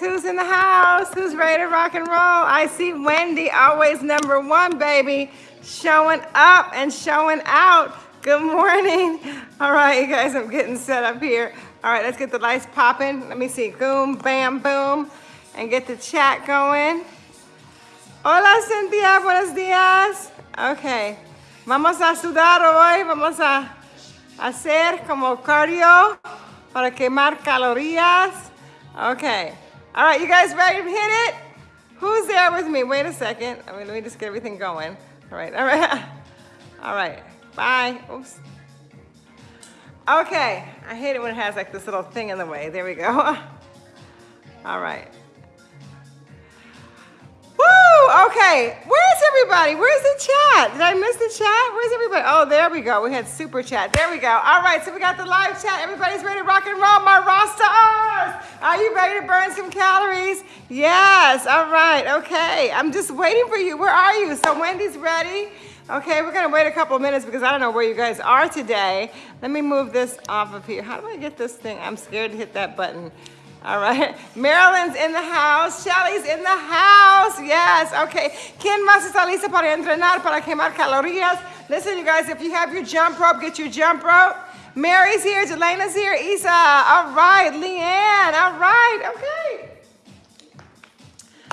Who's in the house? Who's ready to rock and roll? I see Wendy, always number one, baby. Showing up and showing out. Good morning. All right, you guys, I'm getting set up here. All right, let's get the lights popping. Let me see. Boom, bam, boom. And get the chat going. Hola, Cynthia. Buenos días. Okay. Vamos a sudar hoy. Vamos a hacer como cardio para quemar calorías. Okay. All right, you guys ready to hit it? Who's there with me? Wait a second. I mean, let me just get everything going. All right, all right. All right, bye. Oops. Okay, I hate it when it has like this little thing in the way. There we go. All right. Woo, okay. Where's everybody? Where's the chat? Did I miss the chat? Where's everybody? Oh, there we go. We had super chat. There we go. All right, so we got the live chat. Everybody's ready to rock and roll. My rosters. Are you ready to burn some calories? Yes. All right. Okay. I'm just waiting for you. Where are you? So Wendy's ready. Okay, we're gonna wait a couple minutes because I don't know where you guys are today. Let me move this off of here. How do I get this thing? I'm scared to hit that button. All right. Marilyn's in the house. Shelly's in the house. Yes. Okay. ¿Quién más está lista para entrenar, para quemar calorías? Listen, you guys, if you have your jump rope, get your jump rope. Mary's here. Jelena's here. Isa. All right. Leanne. All right. Okay.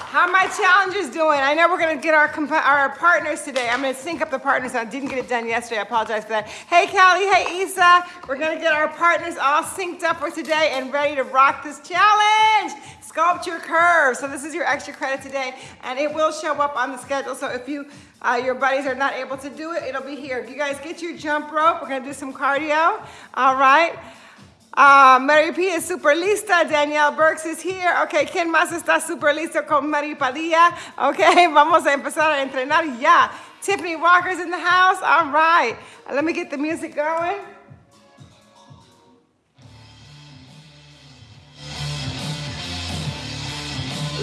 How my challengers doing? I know we're gonna get our our partners today. I'm gonna sync up the partners. I didn't get it done yesterday. I apologize for that. Hey, Callie. Hey, Isa. We're gonna get our partners all synced up for today and ready to rock this challenge. Sculpt your curves. So this is your extra credit today, and it will show up on the schedule. So if you uh, your buddies are not able to do it, it'll be here. If you guys get your jump rope, we're gonna do some cardio. All right. Uh, Mary P is super lista. Danielle Burks is here. Okay, ¿quién más está super listo con Mary Padilla? Okay, vamos a empezar a entrenar ya. Tiffany Walker's in the house. All right. Let me get the music going.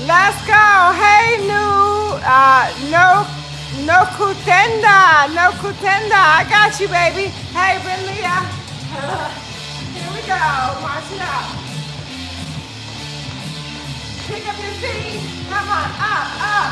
Let's go. Hey, new, uh, no, no kutenda, no kutenda. I got you, baby. Hey, Brinlia. go. March it out. Pick up your feet. Come on. Up, up,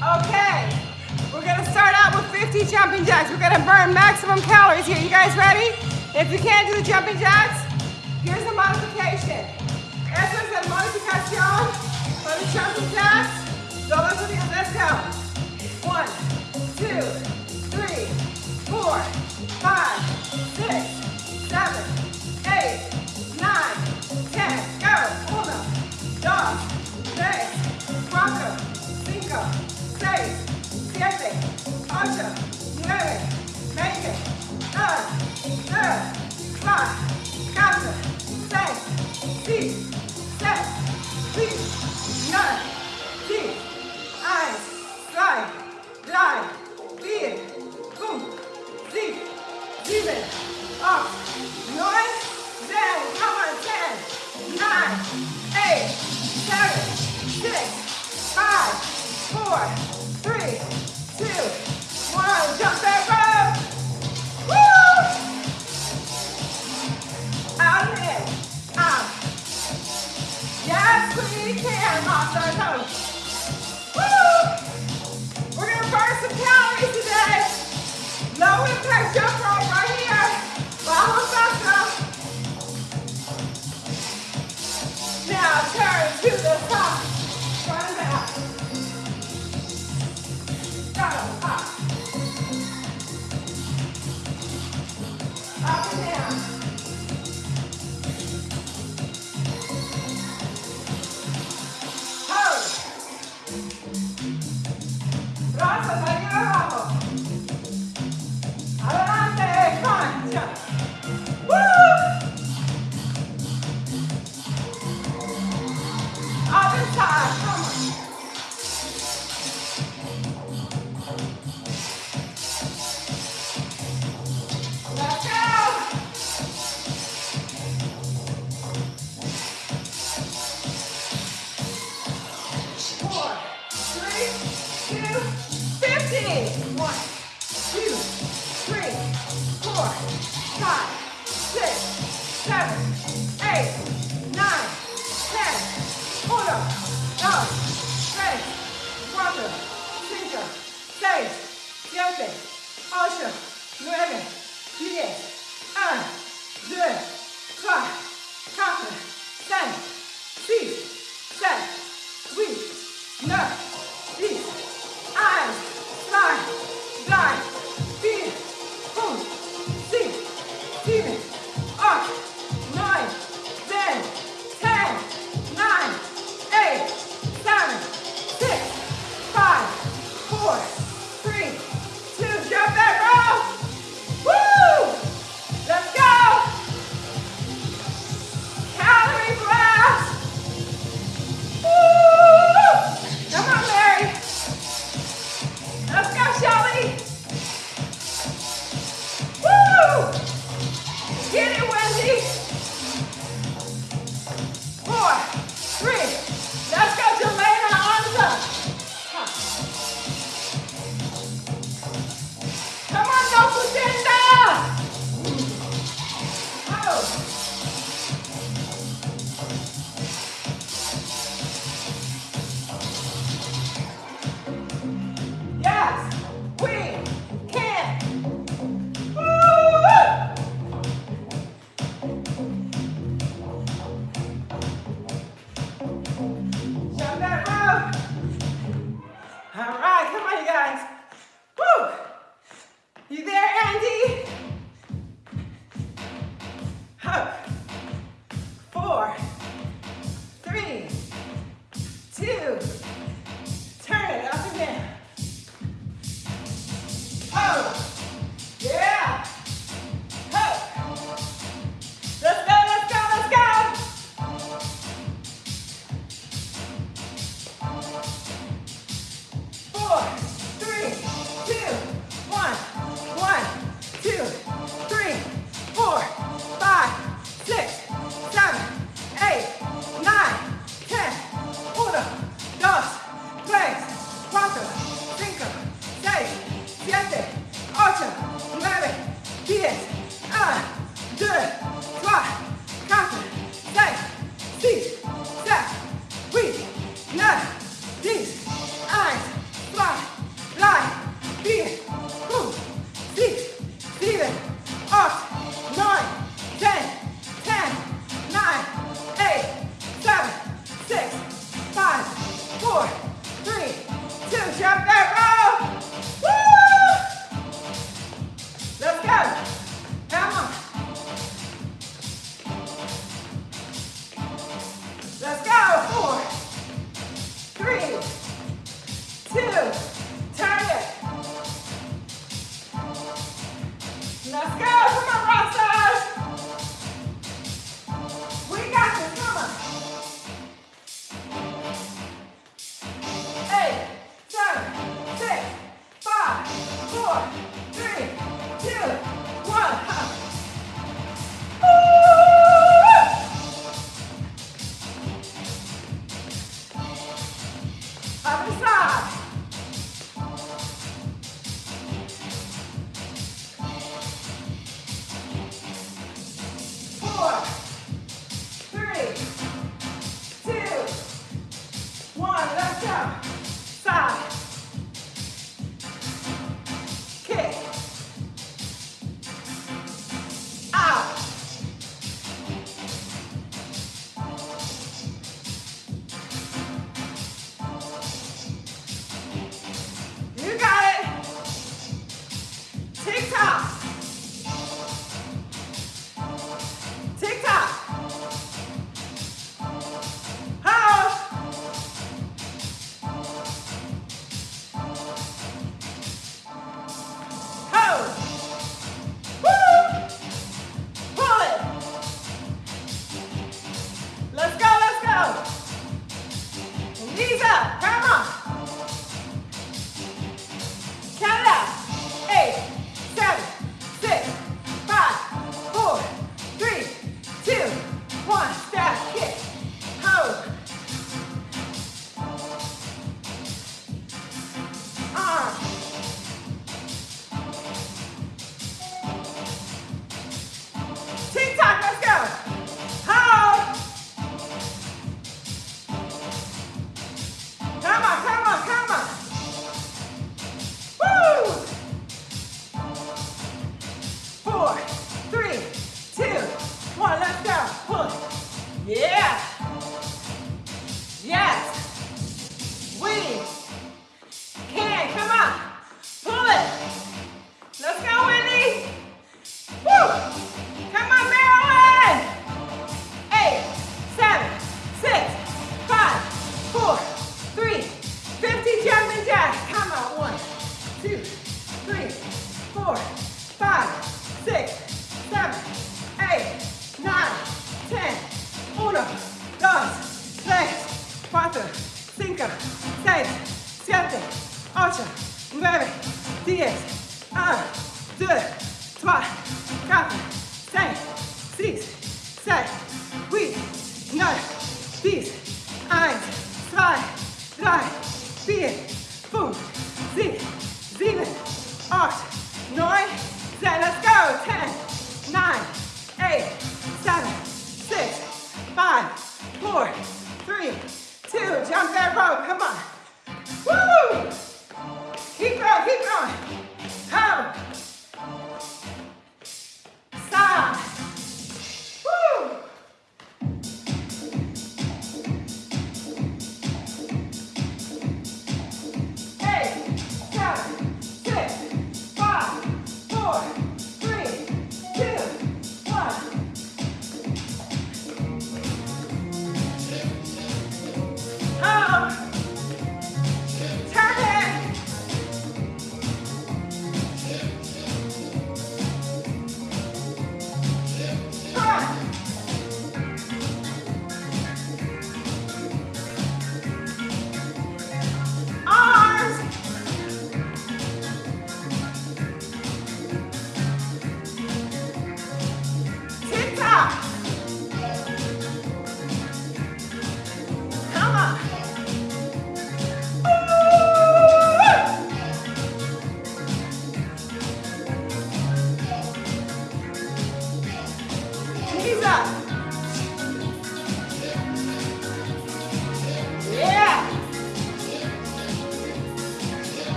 Okay, we're gonna start out with 50 jumping jacks. We're gonna burn maximum calories here. You guys ready? If you can't do the jumping jacks, here's a modification. Esa es el modificación for the jumping jacks. Todos unidos, let's go. One, two, three, four, five, six, seven, eight, nine, ten. Go. Uno, dos, tres, cuatro, 7, 8, 9, 4, 6, 7, 8, 9, 10, 1, 2, 3, 4, 5, 6, 7, 8, 9, 10, come on, 10, 9, 8, 7, 6, 5, 4, three, two, one. Jump that rope. Woo! Out. Yes, we can, Master Coach. Woo! We're gonna burn ocho, nueve, diez.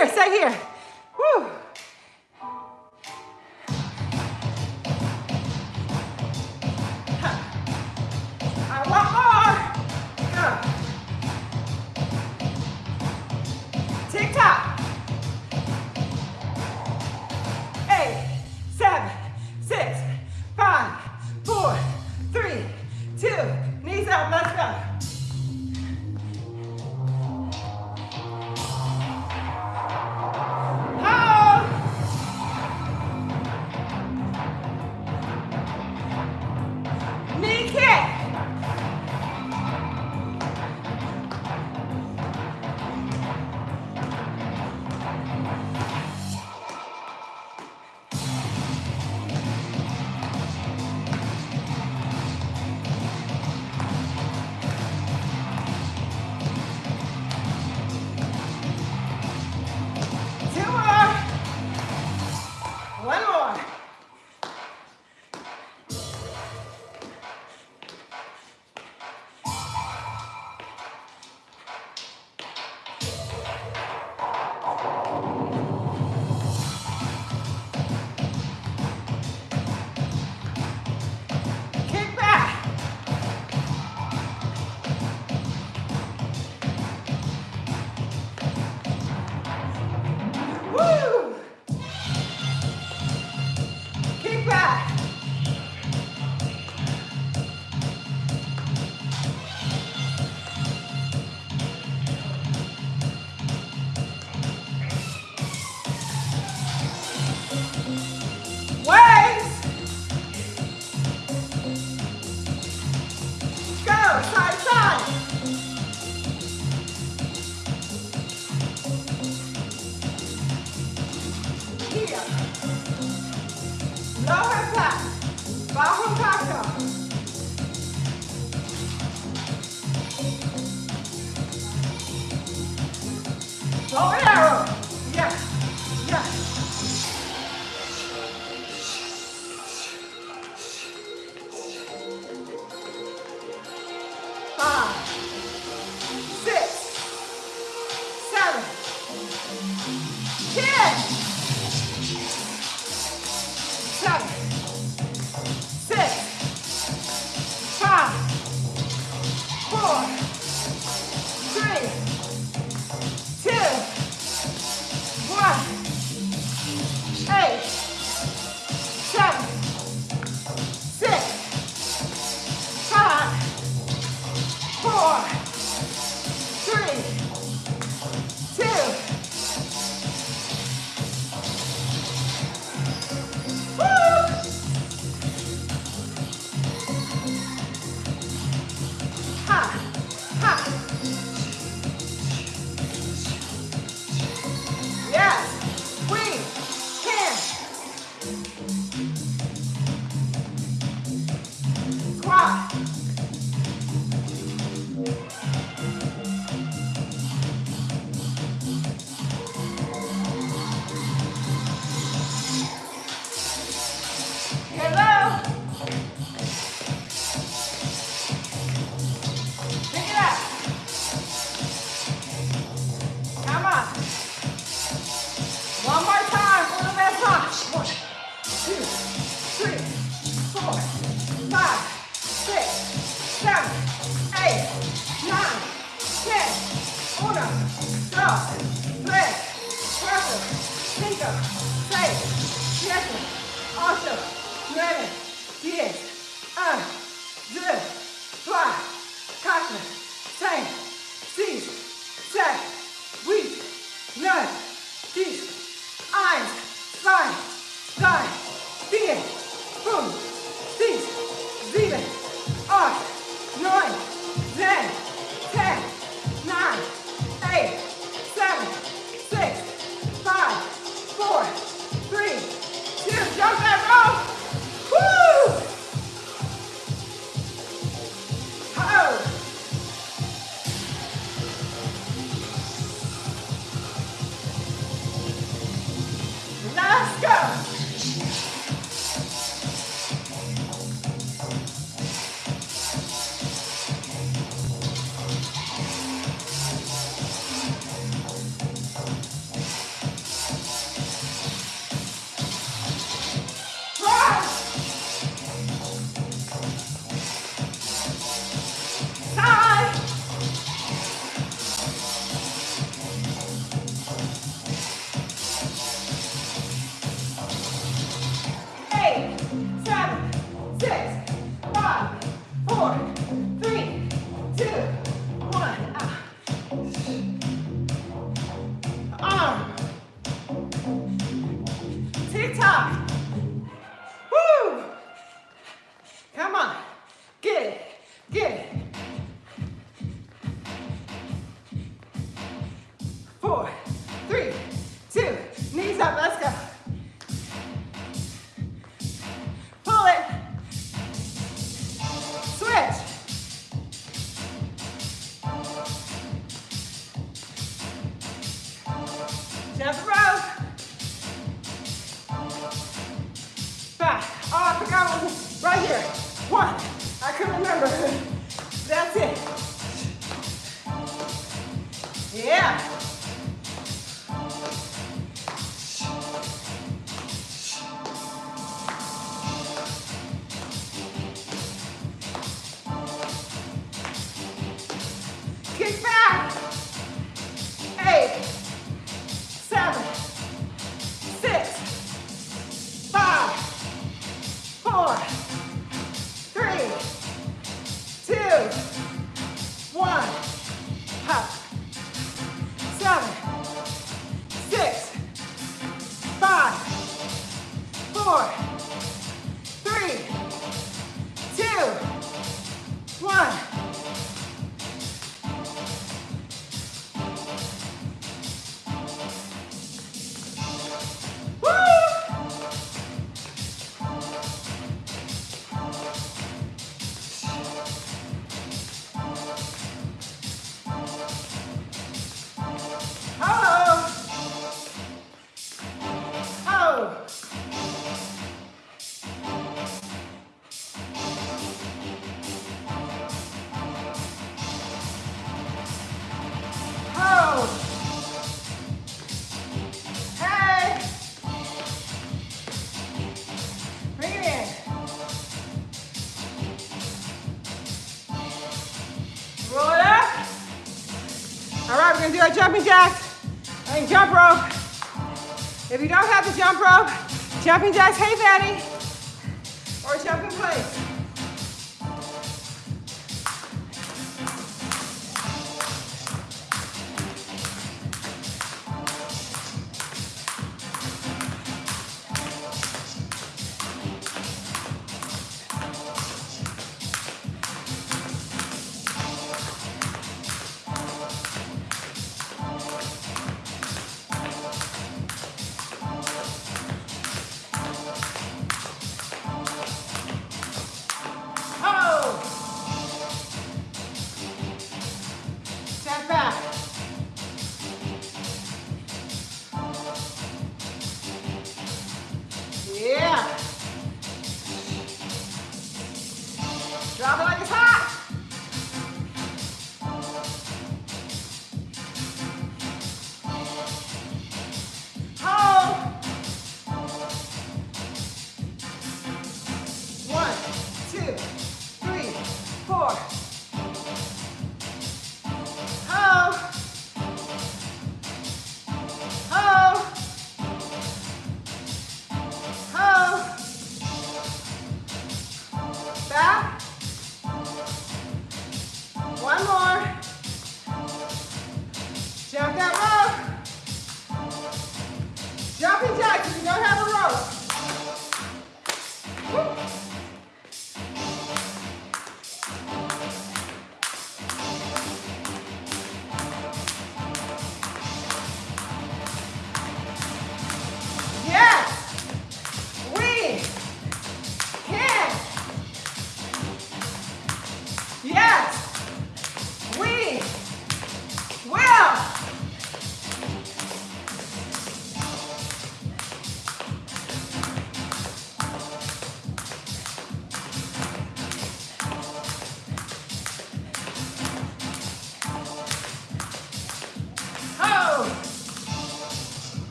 Jump that rope. É? jumping jacks and jump rope. If you don't have the jump rope, jumping jacks, hey Betty,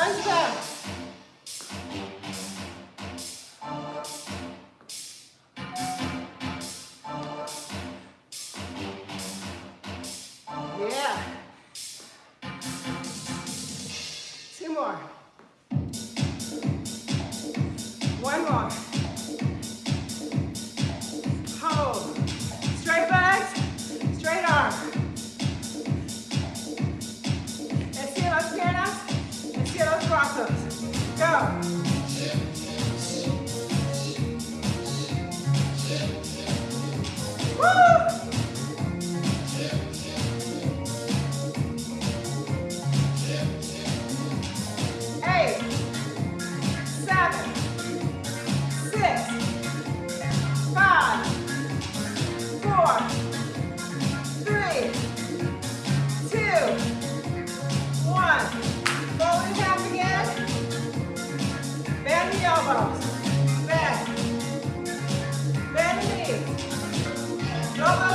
Nice job.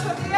Let's do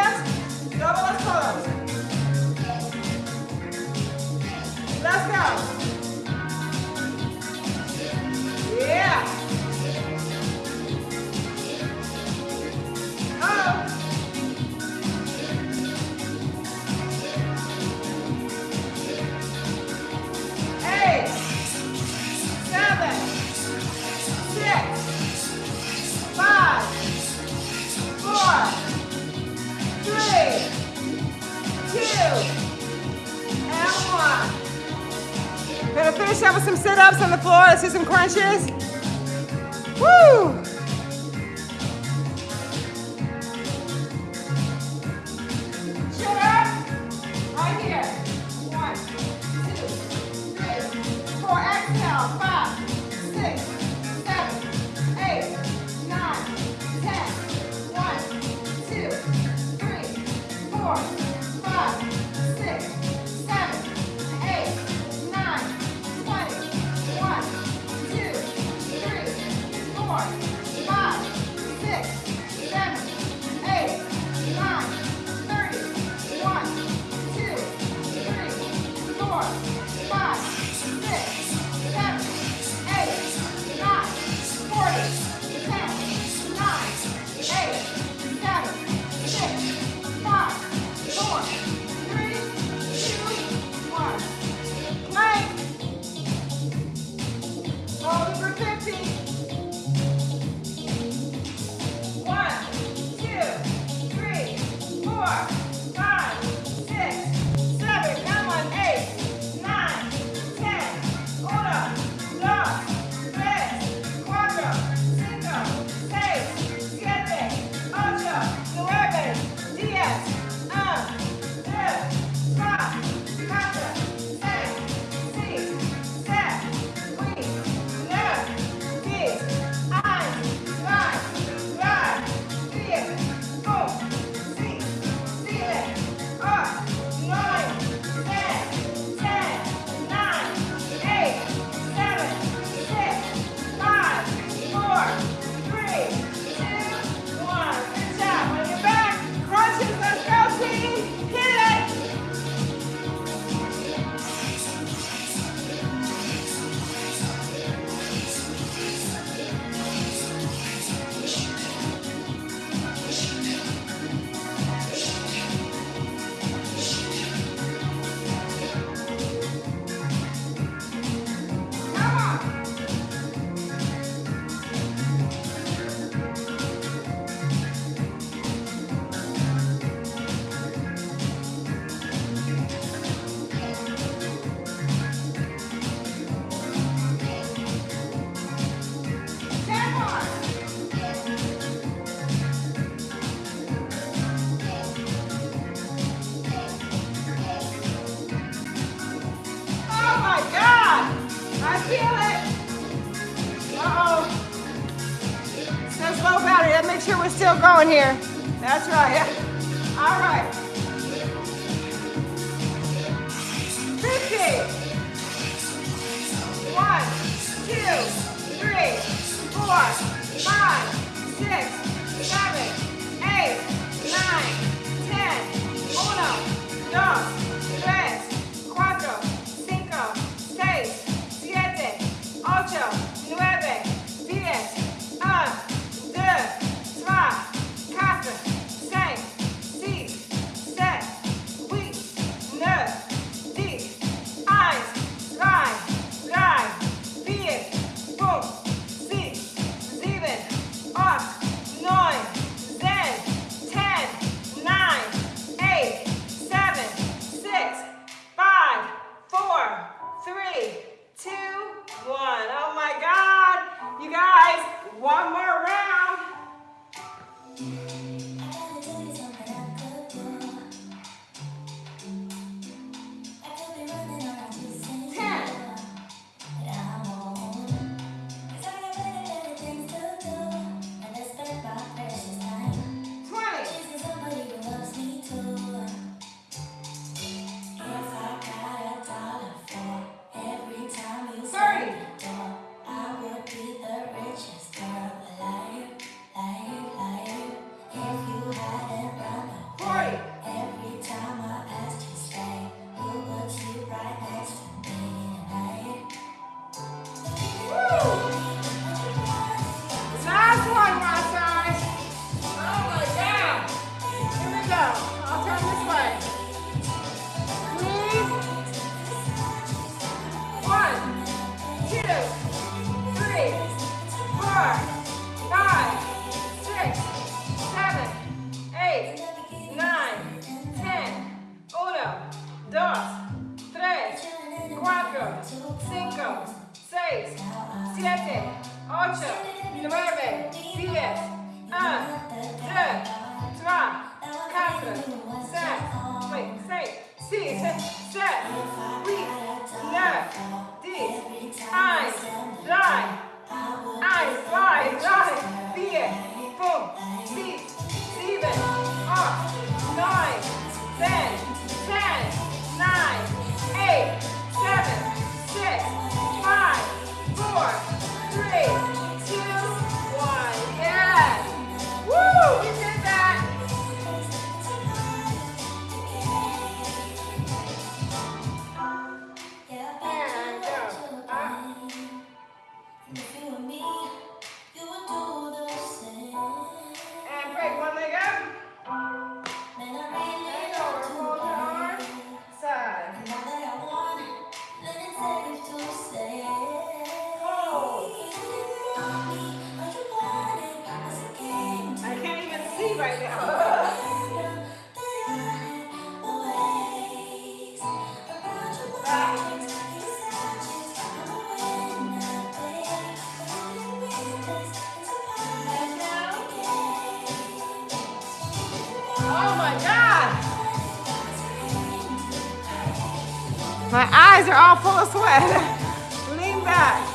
full. Lean back.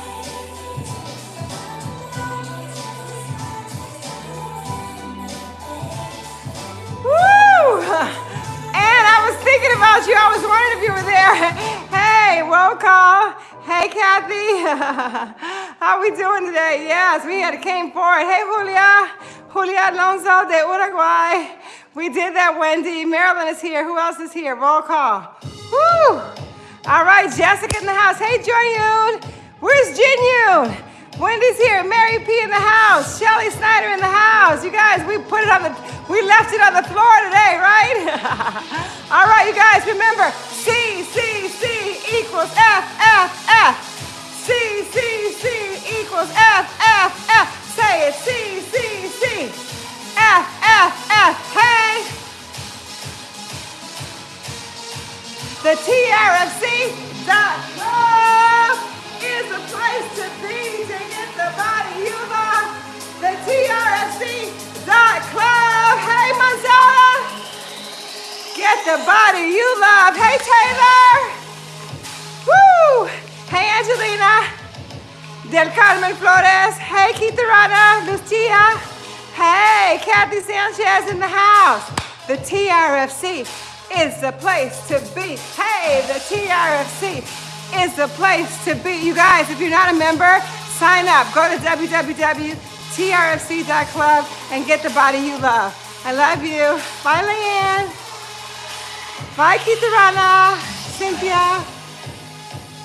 Woo! And I was thinking about you. I was wondering if you were there. Hey, roll call. Hey, Kathy. How are we doing today? Yes, we had a came forward. Hey, Julia. Julia Alonso de Uruguay. We did that, Wendy. Marilyn is here. Who else is here? Roll call. Jessica in the house. Hey, Joy Yoon. Where's Jin Yoon? Wendy's here. Mary P in the house. Shelly Snyder in the house. You guys, we put it on the, we left it on the floor today, right? All right, you guys, remember C, C, C equals F, F, F. C, C, C equals F, F, F. Say it. C, C, C. F, F, F. Hey. The TRFC dot club is a place to be to get the body you love. The TRFC dot club. Hey, Manzella. Get the body you love. Hey, Taylor. Woo. Hey, Angelina. Del Carmen Flores. Hey, Kitarana. Lucia. Hey, Kathy Sanchez in the house. The TRFC is the place to be. Hey, the TRFC is the place to be. You guys, if you're not a member, sign up. Go to www.trfc.club and get the body you love. I love you. Bye, Leanne. Bye, Kitarana. Cynthia.